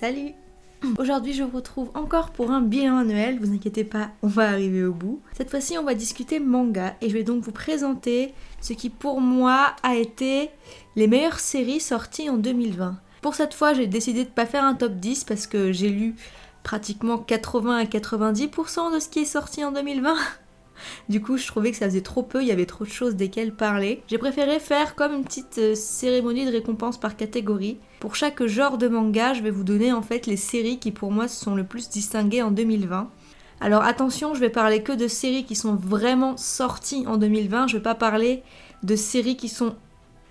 Salut Aujourd'hui je vous retrouve encore pour un bilan annuel, vous inquiétez pas, on va arriver au bout. Cette fois-ci on va discuter manga et je vais donc vous présenter ce qui pour moi a été les meilleures séries sorties en 2020. Pour cette fois j'ai décidé de pas faire un top 10 parce que j'ai lu pratiquement 80 à 90% de ce qui est sorti en 2020. Du coup, je trouvais que ça faisait trop peu, il y avait trop de choses desquelles parler. J'ai préféré faire comme une petite euh, cérémonie de récompense par catégorie. Pour chaque genre de manga, je vais vous donner en fait les séries qui pour moi se sont le plus distinguées en 2020. Alors attention, je vais parler que de séries qui sont vraiment sorties en 2020, je vais pas parler de séries qui sont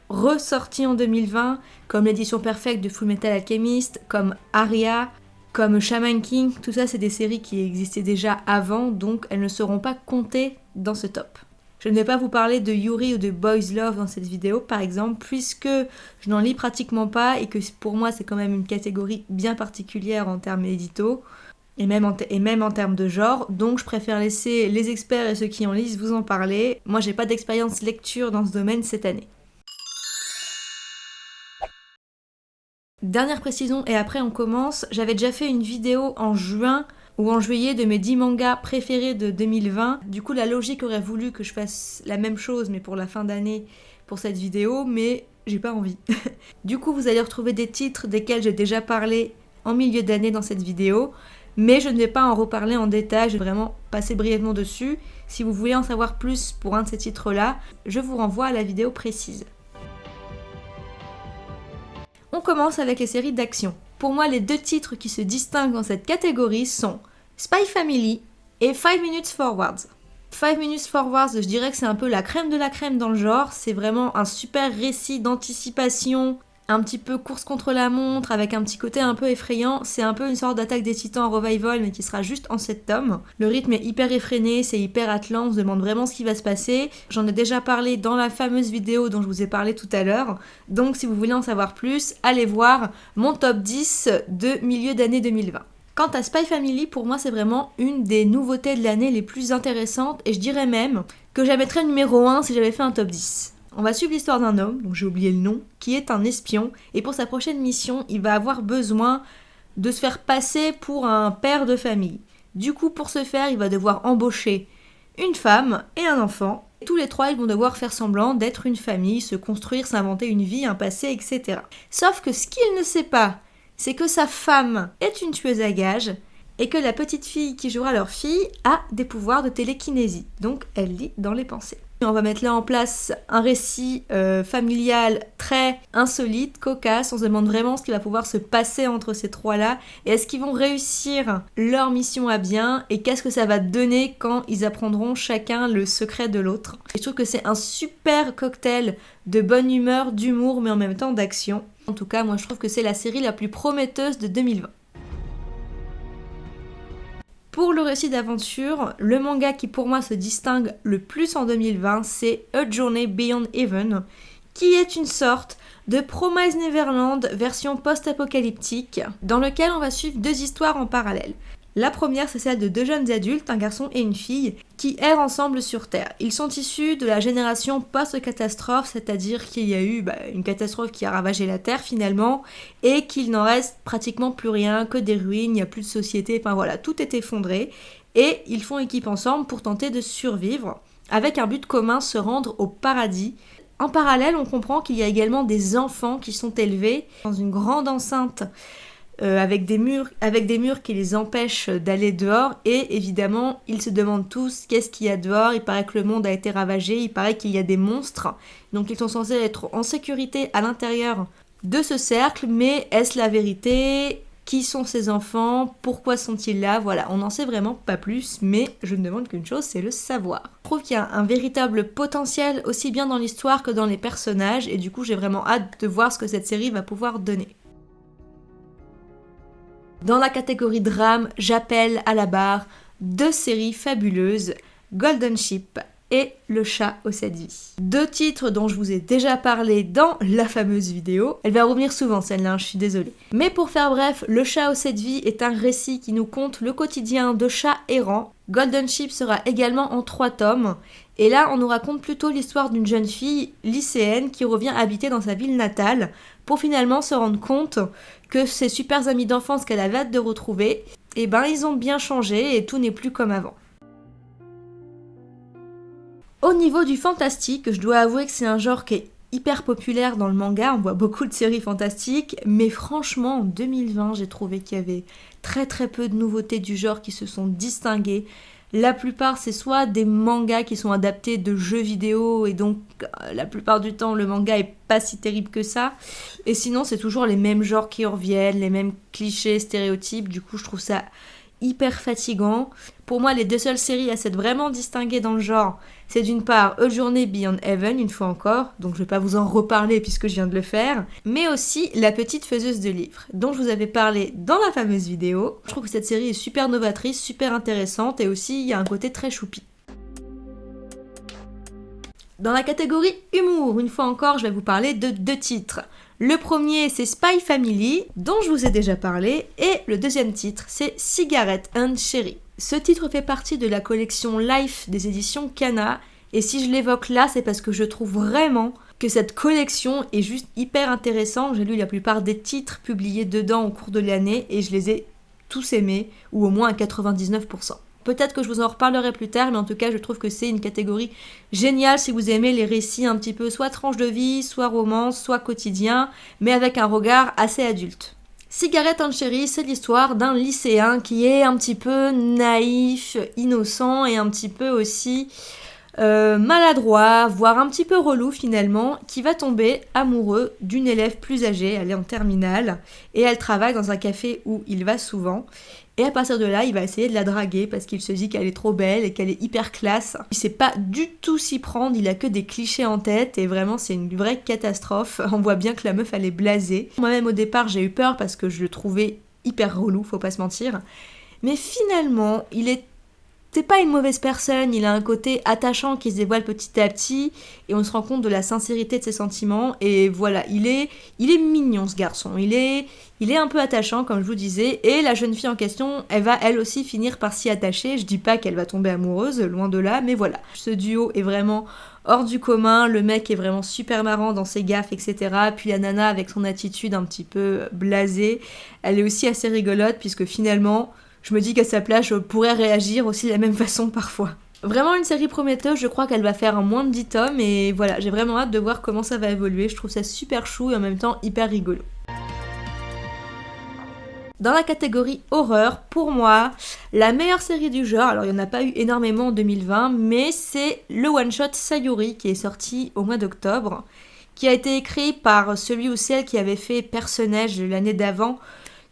ressorties en 2020, comme l'édition perfecte de Fullmetal Alchemist, comme Aria, comme Shaman King, tout ça c'est des séries qui existaient déjà avant, donc elles ne seront pas comptées dans ce top. Je ne vais pas vous parler de Yuri ou de Boys Love dans cette vidéo par exemple, puisque je n'en lis pratiquement pas et que pour moi c'est quand même une catégorie bien particulière en termes édito et même, en et même en termes de genre, donc je préfère laisser les experts et ceux qui en lisent vous en parler. Moi j'ai pas d'expérience lecture dans ce domaine cette année. Dernière précision et après on commence, j'avais déjà fait une vidéo en juin ou en juillet de mes 10 mangas préférés de 2020. Du coup la logique aurait voulu que je fasse la même chose mais pour la fin d'année pour cette vidéo, mais j'ai pas envie. du coup vous allez retrouver des titres desquels j'ai déjà parlé en milieu d'année dans cette vidéo, mais je ne vais pas en reparler en détail, je vais vraiment passer brièvement dessus. Si vous voulez en savoir plus pour un de ces titres-là, je vous renvoie à la vidéo précise. On commence avec les séries d'action. Pour moi, les deux titres qui se distinguent dans cette catégorie sont Spy Family et 5 Minutes Forwards. 5 Minutes Forwards, je dirais que c'est un peu la crème de la crème dans le genre. C'est vraiment un super récit d'anticipation un petit peu course contre la montre, avec un petit côté un peu effrayant. C'est un peu une sorte d'attaque des titans en revival, mais qui sera juste en 7 tomes. Le rythme est hyper effréné, c'est hyper atlant, on se demande vraiment ce qui va se passer. J'en ai déjà parlé dans la fameuse vidéo dont je vous ai parlé tout à l'heure. Donc si vous voulez en savoir plus, allez voir mon top 10 de milieu d'année 2020. Quant à Spy Family, pour moi, c'est vraiment une des nouveautés de l'année les plus intéressantes et je dirais même que j'avais numéro 1 si j'avais fait un top 10. On va suivre l'histoire d'un homme, dont j'ai oublié le nom, qui est un espion, et pour sa prochaine mission, il va avoir besoin de se faire passer pour un père de famille. Du coup, pour ce faire, il va devoir embaucher une femme et un enfant. Tous les trois, ils vont devoir faire semblant d'être une famille, se construire, s'inventer une vie, un passé, etc. Sauf que ce qu'il ne sait pas, c'est que sa femme est une tueuse à gages et que la petite fille qui jouera leur fille a des pouvoirs de télékinésie. Donc, elle lit dans les pensées. On va mettre là en place un récit euh, familial très insolite, cocasse. On se demande vraiment ce qui va pouvoir se passer entre ces trois-là. Et est-ce qu'ils vont réussir leur mission à bien? Et qu'est-ce que ça va donner quand ils apprendront chacun le secret de l'autre? Je trouve que c'est un super cocktail de bonne humeur, d'humour, mais en même temps d'action. En tout cas, moi je trouve que c'est la série la plus prometteuse de 2020. Pour le récit d'aventure, le manga qui pour moi se distingue le plus en 2020, c'est A Journey Beyond Heaven, qui est une sorte de Promise Neverland version post-apocalyptique, dans lequel on va suivre deux histoires en parallèle. La première, c'est celle de deux jeunes adultes, un garçon et une fille, qui errent ensemble sur Terre. Ils sont issus de la génération post-catastrophe, c'est-à-dire qu'il y a eu bah, une catastrophe qui a ravagé la Terre finalement, et qu'il n'en reste pratiquement plus rien, que des ruines, il n'y a plus de société, enfin voilà, tout est effondré, et ils font équipe ensemble pour tenter de survivre, avec un but commun, se rendre au paradis. En parallèle, on comprend qu'il y a également des enfants qui sont élevés dans une grande enceinte euh, avec, des murs, avec des murs qui les empêchent d'aller dehors. Et évidemment, ils se demandent tous qu'est-ce qu'il y a dehors? Il paraît que le monde a été ravagé, il paraît qu'il y a des monstres. Donc ils sont censés être en sécurité à l'intérieur de ce cercle. Mais est-ce la vérité? Qui sont ces enfants? Pourquoi sont-ils là? Voilà, on n'en sait vraiment pas plus, mais je ne demande qu'une chose, c'est le savoir. Je trouve qu'il y a un véritable potentiel aussi bien dans l'histoire que dans les personnages, et du coup j'ai vraiment hâte de voir ce que cette série va pouvoir donner. Dans la catégorie drame, j'appelle à la barre deux séries fabuleuses, Golden Ship et Le chat aux sept vies. Deux titres dont je vous ai déjà parlé dans la fameuse vidéo. Elle va revenir souvent celle-là, je suis désolée. Mais pour faire bref, Le chat aux sept vies est un récit qui nous conte le quotidien de chats errants. Golden Ship sera également en trois tomes. Et là, on nous raconte plutôt l'histoire d'une jeune fille lycéenne qui revient habiter dans sa ville natale pour finalement se rendre compte que ses super amis d'enfance qu'elle avait hâte de retrouver, et eh ben ils ont bien changé et tout n'est plus comme avant. Au niveau du fantastique, je dois avouer que c'est un genre qui est hyper populaire dans le manga, on voit beaucoup de séries fantastiques, mais franchement en 2020 j'ai trouvé qu'il y avait très très peu de nouveautés du genre qui se sont distinguées. La plupart, c'est soit des mangas qui sont adaptés de jeux vidéo et donc euh, la plupart du temps le manga est pas si terrible que ça. Et sinon, c'est toujours les mêmes genres qui reviennent, les mêmes clichés, stéréotypes. Du coup, je trouve ça hyper fatigant. Pour moi, les deux seules séries à s'être vraiment distinguées dans le genre, c'est d'une part A Journey Beyond Heaven, une fois encore, donc je vais pas vous en reparler puisque je viens de le faire, mais aussi La Petite Faiseuse de Livres, dont je vous avais parlé dans la fameuse vidéo. Je trouve que cette série est super novatrice, super intéressante et aussi il y a un côté très choupi. Dans la catégorie humour, une fois encore, je vais vous parler de deux titres. Le premier, c'est Spy Family, dont je vous ai déjà parlé, et le deuxième titre, c'est Cigarette and Cherry. Ce titre fait partie de la collection Life des éditions Kana, et si je l'évoque là, c'est parce que je trouve vraiment que cette collection est juste hyper intéressante. J'ai lu la plupart des titres publiés dedans au cours de l'année, et je les ai tous aimés, ou au moins à 99%. Peut-être que je vous en reparlerai plus tard, mais en tout cas, je trouve que c'est une catégorie géniale si vous aimez les récits un petit peu soit tranche de vie, soit romance, soit quotidien, mais avec un regard assez adulte. Cigarette en chérie, c'est l'histoire d'un lycéen qui est un petit peu naïf, innocent et un petit peu aussi euh, maladroit, voire un petit peu relou finalement, qui va tomber amoureux d'une élève plus âgée, elle est en terminale, et elle travaille dans un café où il va souvent. Et à partir de là, il va essayer de la draguer parce qu'il se dit qu'elle est trop belle et qu'elle est hyper classe. Il sait pas du tout s'y prendre, il a que des clichés en tête et vraiment c'est une vraie catastrophe. On voit bien que la meuf elle est blasée. Moi-même au départ j'ai eu peur parce que je le trouvais hyper relou, faut pas se mentir. Mais finalement, il est c'est pas une mauvaise personne, il a un côté attachant qui se dévoile petit à petit et on se rend compte de la sincérité de ses sentiments et voilà, il est il est mignon ce garçon, il est il est un peu attachant comme je vous disais et la jeune fille en question, elle va elle aussi finir par s'y attacher. Je dis pas qu'elle va tomber amoureuse, loin de là, mais voilà. Ce duo est vraiment hors du commun, le mec est vraiment super marrant dans ses gaffes, etc. Puis la nana avec son attitude un petit peu blasée, elle est aussi assez rigolote puisque finalement je me dis qu'à sa place, je pourrais réagir aussi de la même façon parfois. Vraiment une série prometteuse, je crois qu'elle va faire moins de 10 tomes et voilà, j'ai vraiment hâte de voir comment ça va évoluer. Je trouve ça super chou et en même temps hyper rigolo. Dans la catégorie horreur, pour moi, la meilleure série du genre, alors il n'y en a pas eu énormément en 2020, mais c'est le one-shot Sayuri qui est sorti au mois d'octobre, qui a été écrit par celui ou celle qui avait fait Personnage l'année d'avant,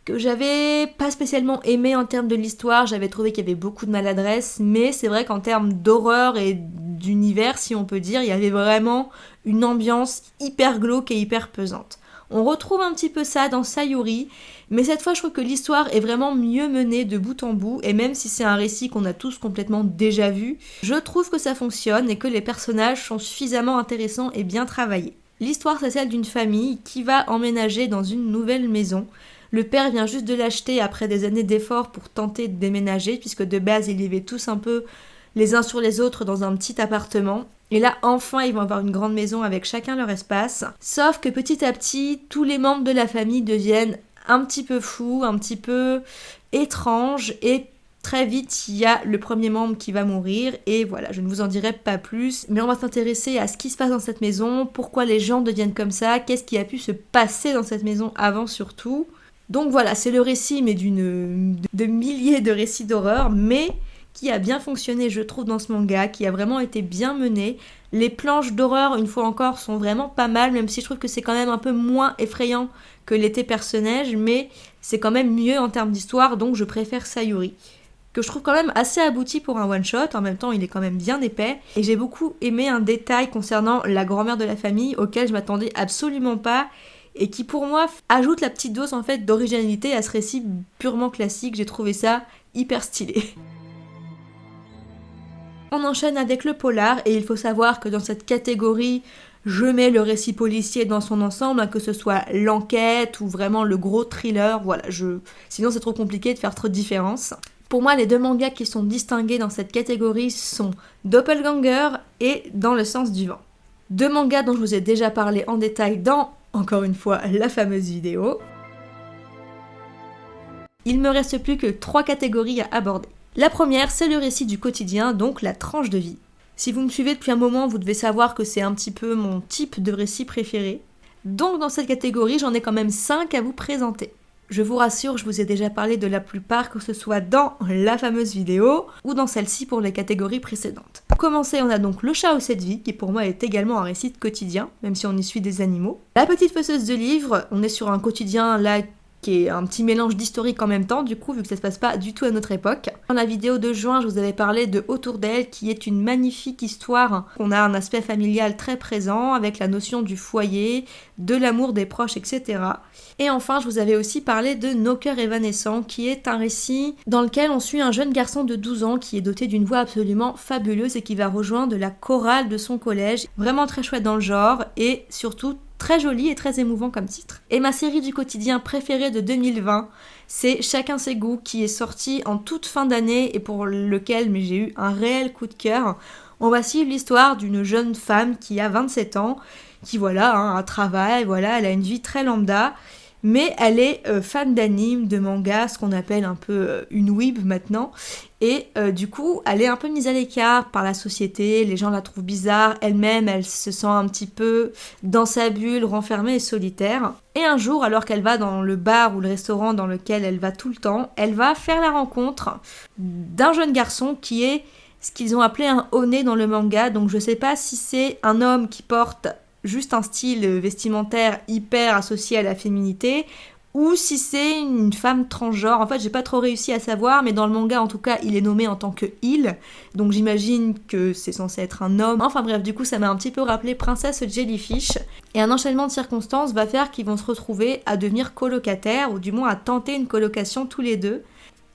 que j'avais pas spécialement aimé en termes de l'histoire, j'avais trouvé qu'il y avait beaucoup de maladresse, mais c'est vrai qu'en termes d'horreur et d'univers, si on peut dire, il y avait vraiment une ambiance hyper glauque et hyper pesante. On retrouve un petit peu ça dans Sayuri, mais cette fois je trouve que l'histoire est vraiment mieux menée de bout en bout, et même si c'est un récit qu'on a tous complètement déjà vu, je trouve que ça fonctionne et que les personnages sont suffisamment intéressants et bien travaillés. L'histoire c'est celle d'une famille qui va emménager dans une nouvelle maison, le père vient juste de l'acheter après des années d'efforts pour tenter de déménager, puisque de base, ils vivaient tous un peu les uns sur les autres dans un petit appartement. Et là, enfin, ils vont avoir une grande maison avec chacun leur espace. Sauf que petit à petit, tous les membres de la famille deviennent un petit peu fous, un petit peu étranges et très vite, il y a le premier membre qui va mourir et voilà, je ne vous en dirai pas plus, mais on va s'intéresser à ce qui se passe dans cette maison, pourquoi les gens deviennent comme ça, qu'est-ce qui a pu se passer dans cette maison avant surtout. Donc voilà, c'est le récit, mais d'une de milliers de récits d'horreur, mais qui a bien fonctionné, je trouve, dans ce manga, qui a vraiment été bien mené. Les planches d'horreur, une fois encore, sont vraiment pas mal, même si je trouve que c'est quand même un peu moins effrayant que l'été personnage, mais c'est quand même mieux en termes d'histoire, donc je préfère Sayuri que je trouve quand même assez abouti pour un one shot. En même temps, il est quand même bien épais. Et j'ai beaucoup aimé un détail concernant la grand-mère de la famille auquel je m'attendais absolument pas et qui pour moi ajoute la petite dose en fait d'originalité à ce récit purement classique. J'ai trouvé ça hyper stylé. On enchaîne avec le polar et il faut savoir que dans cette catégorie, je mets le récit policier dans son ensemble, hein, que ce soit l'enquête ou vraiment le gros thriller. Voilà, je... sinon c'est trop compliqué de faire trop de différence. Pour moi, les deux mangas qui sont distingués dans cette catégorie sont Doppelganger et Dans le sens du vent. Deux mangas dont je vous ai déjà parlé en détail dans encore une fois la fameuse vidéo. il me reste plus que trois catégories à aborder. La première, c'est le récit du quotidien, donc la tranche de vie. Si vous me suivez depuis un moment, vous devez savoir que c'est un petit peu mon type de récit préféré. Donc dans cette catégorie, j'en ai quand même 5 à vous présenter. Je vous rassure, je vous ai déjà parlé de la plupart, que ce soit dans la fameuse vidéo ou dans celle-ci pour les catégories précédentes. Pour commencer, on a donc le chat au cette vie, qui pour moi est également un récit quotidien, même si on y suit des animaux. La petite fausseuse de livres, on est sur un quotidien là qui est un petit mélange d'historique en même temps, du coup, vu que ça se passe pas du tout à notre époque. Dans la vidéo de juin, je vous avais parlé de Autour d'elle, qui est une magnifique histoire. On a un aspect familial très présent, avec la notion du foyer, de l'amour des proches, etc. Et enfin, je vous avais aussi parlé de Nos cœurs évanescents, qui est un récit dans lequel on suit un jeune garçon de 12 ans qui est doté d'une voix absolument fabuleuse et qui va rejoindre la chorale de son collège. Vraiment très chouette dans le genre et surtout très joli et très émouvant comme titre. Et ma série du quotidien préférée de 2020, c'est Chacun ses goûts qui est sorti en toute fin d'année et pour lequel j'ai eu un réel coup de cœur. On va suivre l'histoire d'une jeune femme qui a 27 ans, qui voilà, a un travail, voilà, elle a une vie très lambda mais elle est euh, fan d'anime, de manga, ce qu'on appelle un peu euh, une weeb maintenant. Et euh, du coup, elle est un peu mise à l'écart par la société, les gens la trouvent bizarre, elle-même, elle se sent un petit peu dans sa bulle, renfermée et solitaire. Et un jour, alors qu'elle va dans le bar ou le restaurant dans lequel elle va tout le temps, elle va faire la rencontre d'un jeune garçon qui est ce qu'ils ont appelé un honnet dans le manga. Donc je sais pas si c'est un homme qui porte juste un style vestimentaire hyper associé à la féminité ou si c'est une femme transgenre. En fait, j'ai pas trop réussi à savoir, mais dans le manga, en tout cas, il est nommé en tant que il, donc j'imagine que c'est censé être un homme. Enfin bref, du coup, ça m'a un petit peu rappelé Princesse Jellyfish. Et un enchaînement de circonstances va faire qu'ils vont se retrouver à devenir colocataires, ou du moins à tenter une colocation tous les deux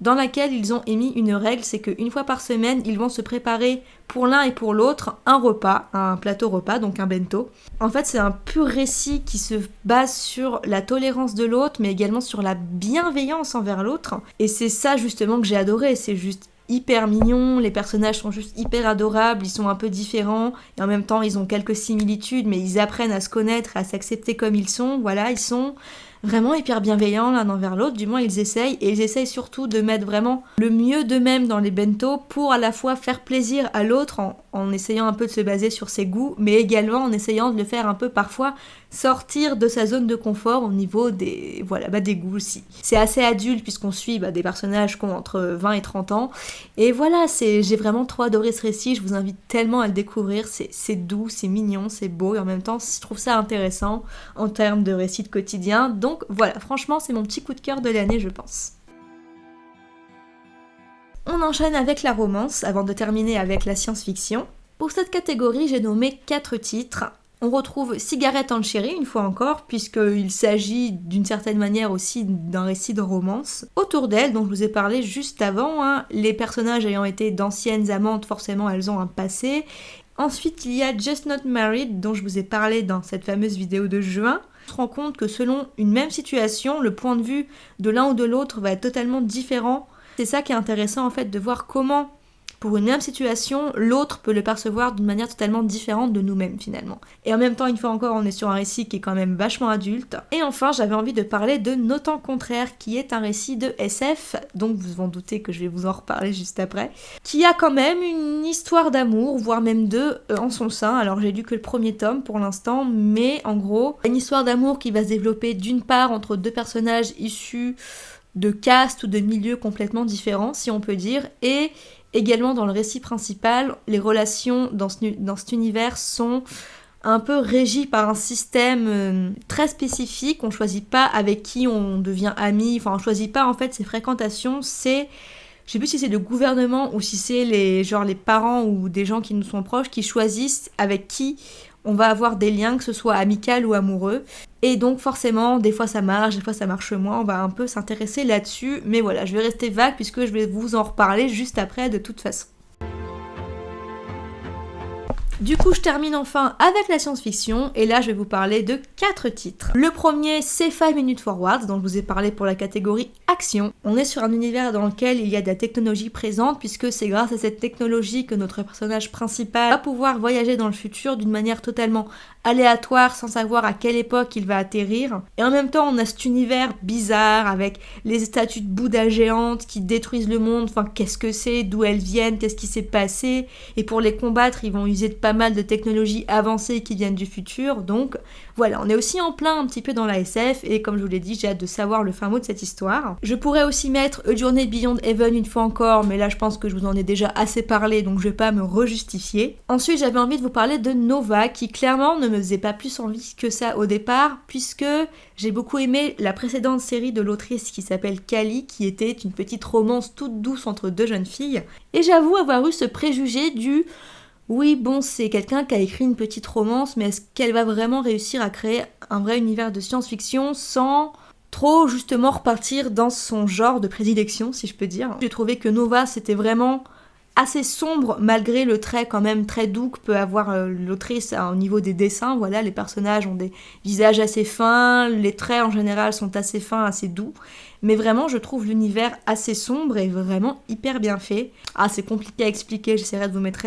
dans laquelle ils ont émis une règle, c'est qu'une fois par semaine, ils vont se préparer pour l'un et pour l'autre un repas, un plateau repas, donc un bento. En fait, c'est un pur récit qui se base sur la tolérance de l'autre, mais également sur la bienveillance envers l'autre. Et c'est ça justement que j'ai adoré, c'est juste hyper mignon, les personnages sont juste hyper adorables, ils sont un peu différents, et en même temps ils ont quelques similitudes, mais ils apprennent à se connaître, à s'accepter comme ils sont, voilà, ils sont vraiment hyper bienveillants l'un envers l'autre, du moins ils essayent, et ils essayent surtout de mettre vraiment le mieux d'eux-mêmes dans les bento pour à la fois faire plaisir à l'autre en, en essayant un peu de se baser sur ses goûts, mais également en essayant de le faire un peu parfois sortir de sa zone de confort au niveau des, voilà, bah, des goûts aussi. C'est assez adulte puisqu'on suit bah, des personnages qui ont entre 20 et 30 ans. Et voilà, j'ai vraiment trop adoré ce récit, je vous invite tellement à le découvrir. C'est, c'est doux, c'est mignon, c'est beau et en même temps, je trouve ça intéressant en termes de récit de quotidien. Donc voilà, franchement, c'est mon petit coup de cœur de l'année, je pense. On enchaîne avec la romance avant de terminer avec la science-fiction. Pour cette catégorie, j'ai nommé 4 titres. On retrouve Cigarette en chérie, une fois encore, puisqu'il s'agit d'une certaine manière aussi d'un récit de romance. Autour d'elle, dont je vous ai parlé juste avant, hein, les personnages ayant été d'anciennes amantes, forcément elles ont un passé. Ensuite, il y a Just Not Married, dont je vous ai parlé dans cette fameuse vidéo de juin. On se rend compte que selon une même situation, le point de vue de l'un ou de l'autre va être totalement différent c'est ça qui est intéressant en fait de voir comment pour une même situation, l'autre peut le percevoir d'une manière totalement différente de nous-mêmes finalement. Et en même temps, une fois encore, on est sur un récit qui est quand même vachement adulte. Et enfin, j'avais envie de parler de temps contraire, qui est un récit de SF, donc vous vous en doutez que je vais vous en reparler juste après, qui a quand même une histoire d'amour, voire même deux, euh, en son sein. Alors j'ai lu que le premier tome pour l'instant, mais en gros, une histoire d'amour qui va se développer d'une part entre deux personnages issus de castes ou de milieux complètement différents, si on peut dire, et également dans le récit principal, les relations dans, dans cet univers sont un peu régies par un système euh, très spécifique. On choisit pas avec qui on devient ami, enfin on choisit pas en fait ses fréquentations, c'est je sais plus si c'est le gouvernement ou si c'est les genre les parents ou des gens qui nous sont proches qui choisissent avec qui on va avoir des liens, que ce soit amical ou amoureux. Et donc forcément, des fois ça marche, des fois ça marche moins, on va un peu s'intéresser là-dessus. Mais voilà, je vais rester vague puisque je vais vous en reparler juste après de toute façon. Du coup, je termine enfin avec la science-fiction et là, je vais vous parler de quatre titres. Le premier, c'est 5 Minutes Forward, dont je vous ai parlé pour la catégorie action. On est sur un univers dans lequel il y a de la technologie présente puisque c'est grâce à cette technologie que notre personnage principal va pouvoir voyager dans le futur d'une manière totalement aléatoire sans savoir à quelle époque il va atterrir. Et en même temps, on a cet univers bizarre avec les statues de Bouddha géantes qui détruisent le monde. Enfin, qu'est-ce que c'est? D'où elles viennent? Qu'est-ce qui s'est passé? Et pour les combattre, ils vont user de pas mal de technologies avancées qui viennent du futur. Donc voilà, on est aussi en plein un petit peu dans la SF et comme je vous l'ai dit, j'ai hâte de savoir le fin mot de cette histoire. Je pourrais aussi mettre A Journey Beyond Heaven une fois encore, mais là je pense que je vous en ai déjà assez parlé donc je vais pas me rejustifier. Ensuite, j'avais envie de vous parler de Nova qui clairement ne me faisait pas plus envie que ça au départ puisque j'ai beaucoup aimé la précédente série de l'autrice qui s'appelle Kali qui était une petite romance toute douce entre deux jeunes filles et j'avoue avoir eu ce préjugé du oui, bon, c'est quelqu'un qui a écrit une petite romance, mais est-ce qu'elle va vraiment réussir à créer un vrai univers de science-fiction sans trop justement repartir dans son genre de prédilection, si je peux dire? J'ai trouvé que Nova, c'était vraiment assez sombre malgré le trait quand même très doux que peut avoir euh, l'autrice au niveau des dessins. Voilà, les personnages ont des visages assez fins, les traits en général sont assez fins, assez doux. Mais vraiment, je trouve l'univers assez sombre et vraiment hyper bien fait. Ah, c'est compliqué à expliquer, j'essaierai de vous mettre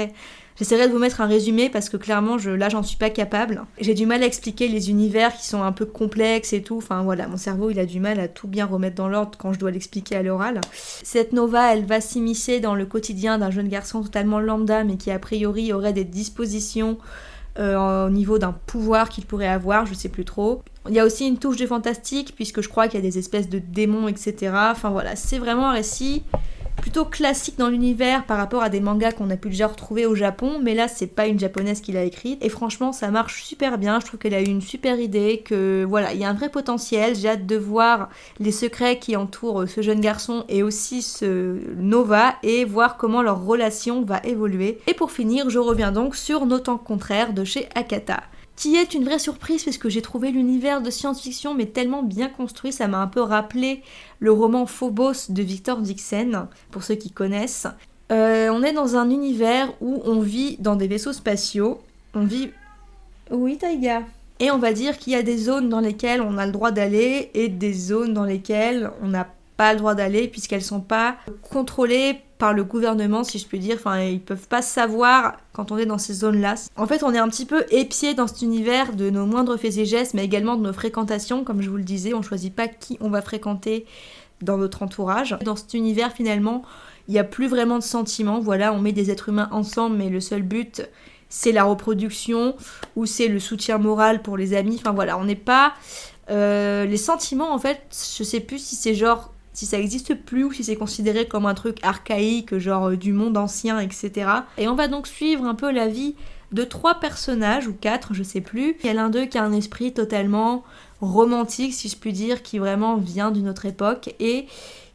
J'essaierai de vous mettre un résumé parce que clairement, là, j'en suis pas capable. J'ai du mal à expliquer les univers qui sont un peu complexes et tout. Enfin voilà, mon cerveau, il a du mal à tout bien remettre dans l'ordre quand je dois l'expliquer à l'oral. Cette nova, elle va s'immiscer dans le quotidien d'un jeune garçon totalement lambda, mais qui a priori aurait des dispositions euh, au niveau d'un pouvoir qu'il pourrait avoir, je sais plus trop. Il y a aussi une touche de fantastique, puisque je crois qu'il y a des espèces de démons, etc. Enfin voilà, c'est vraiment un récit plutôt classique dans l'univers par rapport à des mangas qu'on a pu déjà retrouver au Japon, mais là c'est pas une japonaise qui l'a écrite. Et franchement ça marche super bien, je trouve qu'elle a eu une super idée, que voilà, il y a un vrai potentiel, j'ai hâte de voir les secrets qui entourent ce jeune garçon et aussi ce Nova et voir comment leur relation va évoluer. Et pour finir, je reviens donc sur Nos temps contraires de chez Akata qui est une vraie surprise parce que j'ai trouvé l'univers de science-fiction mais tellement bien construit, ça m'a un peu rappelé le roman Phobos de Victor Dixon, pour ceux qui connaissent. Euh, on est dans un univers où on vit dans des vaisseaux spatiaux, on vit... Oui Taïga Et on va dire qu'il y a des zones dans lesquelles on a le droit d'aller et des zones dans lesquelles on n'a pas le droit d'aller puisqu'elles sont pas contrôlées par le gouvernement, si je puis dire. Enfin, ils peuvent pas savoir quand on est dans ces zones-là. En fait, on est un petit peu épié dans cet univers de nos moindres faits et gestes, mais également de nos fréquentations. Comme je vous le disais, on choisit pas qui on va fréquenter dans notre entourage. Dans cet univers, finalement, il n'y a plus vraiment de sentiments. Voilà, on met des êtres humains ensemble, mais le seul but, c'est la reproduction ou c'est le soutien moral pour les amis. Enfin voilà, on n'est pas... Euh, les sentiments, en fait, je sais plus si c'est genre si ça existe plus ou si c'est considéré comme un truc archaïque, genre euh, du monde ancien, etc. Et on va donc suivre un peu la vie de trois personnages, ou quatre, je sais plus. Il y a l'un d'eux qui a un esprit totalement romantique, si je puis dire, qui vraiment vient d'une autre époque, et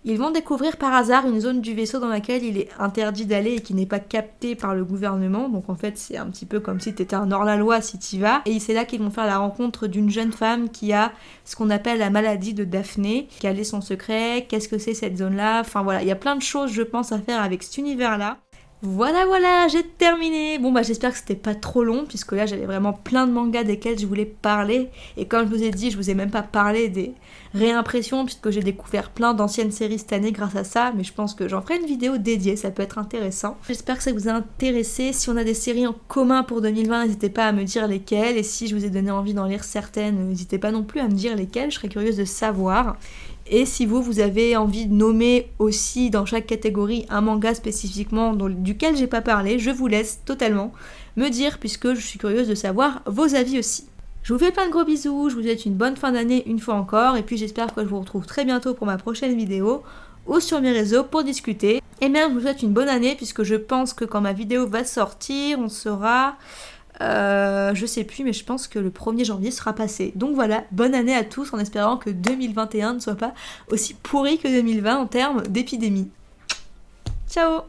ils vont découvrir par hasard une zone du vaisseau dans laquelle il est interdit d'aller et qui n'est pas capté par le gouvernement. Donc en fait, c'est un petit peu comme si tu étais un hors-la-loi si tu vas. Et c'est là qu'ils vont faire la rencontre d'une jeune femme qui a ce qu'on appelle la maladie de Daphné. Quel est son secret? Qu'est-ce que c'est cette zone-là? Enfin voilà, il y a plein de choses, je pense, à faire avec cet univers-là. Voilà, voilà, j'ai terminé. Bon, bah j'espère que c'était pas trop long, puisque là j'avais vraiment plein de mangas desquels je voulais parler. Et comme je vous ai dit, je vous ai même pas parlé des réimpressions, puisque j'ai découvert plein d'anciennes séries cette année grâce à ça. Mais je pense que j'en ferai une vidéo dédiée, ça peut être intéressant. J'espère que ça vous a intéressé. Si on a des séries en commun pour 2020, n'hésitez pas à me dire lesquelles. Et si je vous ai donné envie d'en lire certaines, n'hésitez pas non plus à me dire lesquelles. Je serais curieuse de savoir. Et si vous, vous avez envie de nommer aussi dans chaque catégorie un manga spécifiquement duquel j'ai pas parlé, je vous laisse totalement me dire puisque je suis curieuse de savoir vos avis aussi. Je vous fais plein de gros bisous, je vous souhaite une bonne fin d'année une fois encore et puis j'espère que je vous retrouve très bientôt pour ma prochaine vidéo ou sur mes réseaux pour discuter. Et bien je vous souhaite une bonne année puisque je pense que quand ma vidéo va sortir, on sera euh, je sais plus, mais je pense que le 1er janvier sera passé. Donc voilà, bonne année à tous en espérant que 2021 ne soit pas aussi pourri que 2020 en termes d'épidémie. Ciao